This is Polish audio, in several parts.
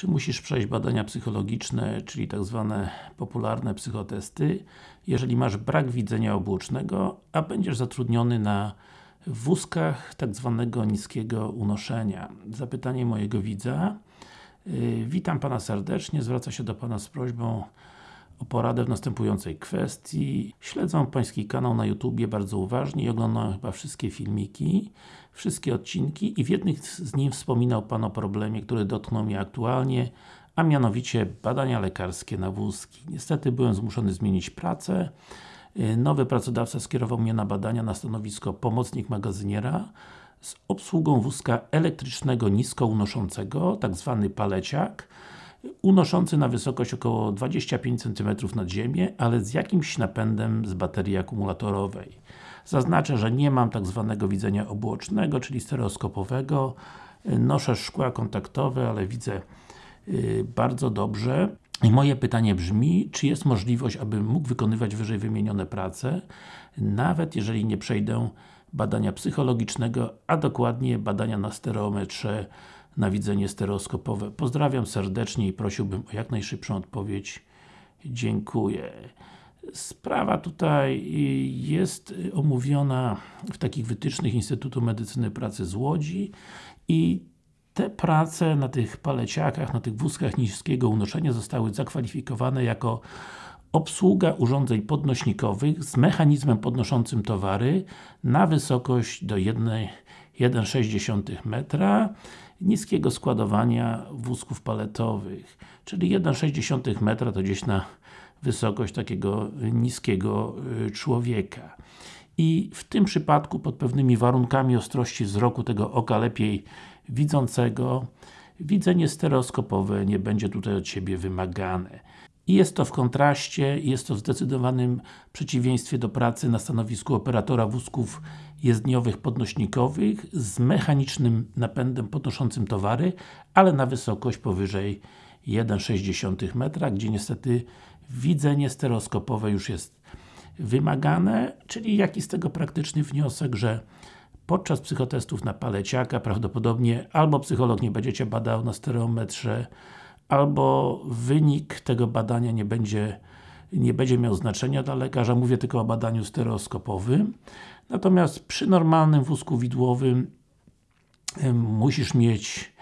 czy musisz przejść badania psychologiczne, czyli tak zwane popularne psychotesty, jeżeli masz brak widzenia obuocznego, a będziesz zatrudniony na wózkach tak zwanego niskiego unoszenia. Zapytanie mojego widza. Yy, witam Pana serdecznie, zwraca się do Pana z prośbą o poradę w następującej kwestii. Śledzę Pański kanał na YouTubie bardzo uważnie i oglądam chyba wszystkie filmiki, wszystkie odcinki i w jednych z nich wspominał Pan o problemie, który dotknął mnie aktualnie, a mianowicie badania lekarskie na wózki. Niestety byłem zmuszony zmienić pracę. Nowy pracodawca skierował mnie na badania na stanowisko pomocnik magazyniera z obsługą wózka elektrycznego nisko unoszącego, tak zwany paleciak unoszący na wysokość około 25 cm nad ziemię, ale z jakimś napędem z baterii akumulatorowej. Zaznaczę, że nie mam tak zwanego widzenia obłocznego, czyli stereoskopowego. Noszę szkła kontaktowe, ale widzę yy, bardzo dobrze. I moje pytanie brzmi, czy jest możliwość, abym mógł wykonywać wyżej wymienione prace, nawet jeżeli nie przejdę badania psychologicznego, a dokładnie badania na stereometrze na widzenie stereoskopowe. Pozdrawiam serdecznie i prosiłbym o jak najszybszą odpowiedź. Dziękuję. Sprawa tutaj jest omówiona w takich wytycznych Instytutu Medycyny Pracy z Łodzi i te prace na tych paleciakach, na tych wózkach niskiego unoszenia zostały zakwalifikowane jako obsługa urządzeń podnośnikowych z mechanizmem podnoszącym towary na wysokość do 1,6 metra niskiego składowania wózków paletowych, czyli 1,6 metra to gdzieś na wysokość takiego niskiego y, człowieka. I w tym przypadku, pod pewnymi warunkami ostrości wzroku tego oka lepiej widzącego, widzenie stereoskopowe nie będzie tutaj od siebie wymagane. I jest to w kontraście, jest to w zdecydowanym przeciwieństwie do pracy na stanowisku operatora wózków jezdniowych podnośnikowych z mechanicznym napędem podnoszącym towary, ale na wysokość powyżej 1,6 metra, gdzie niestety widzenie stereoskopowe już jest wymagane, czyli jaki z tego praktyczny wniosek, że podczas psychotestów na paleciaka prawdopodobnie albo psycholog nie będzie Cię badał na stereometrze, albo wynik tego badania nie będzie nie będzie miał znaczenia dla lekarza, mówię tylko o badaniu stereoskopowym. Natomiast przy normalnym wózku widłowym musisz mieć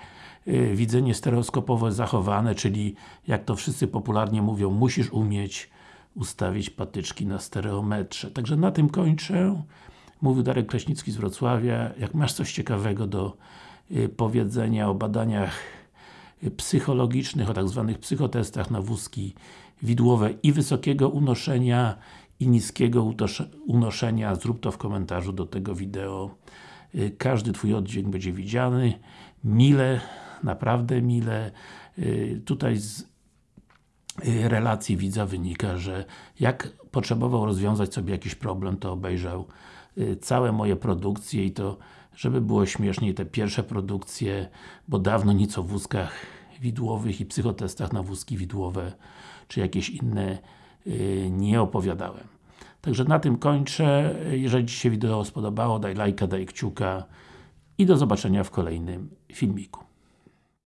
e, widzenie stereoskopowe zachowane, czyli jak to wszyscy popularnie mówią, musisz umieć ustawić patyczki na stereometrze. Także na tym kończę. Mówił Darek Kraśnicki z Wrocławia. Jak masz coś ciekawego do e, powiedzenia o badaniach psychologicznych, o tak zwanych psychotestach na wózki widłowe i wysokiego unoszenia i niskiego unoszenia, zrób to w komentarzu do tego wideo. Y, każdy Twój oddźwięk będzie widziany. Mile, naprawdę mile. Y, tutaj z y, relacji widza wynika, że jak potrzebował rozwiązać sobie jakiś problem, to obejrzał całe moje produkcje i to żeby było śmieszniej, te pierwsze produkcje, bo dawno nic o wózkach widłowych i psychotestach na wózki widłowe, czy jakieś inne yy, nie opowiadałem. Także na tym kończę. Jeżeli Ci się wideo spodobało, daj lajka, daj kciuka i do zobaczenia w kolejnym filmiku.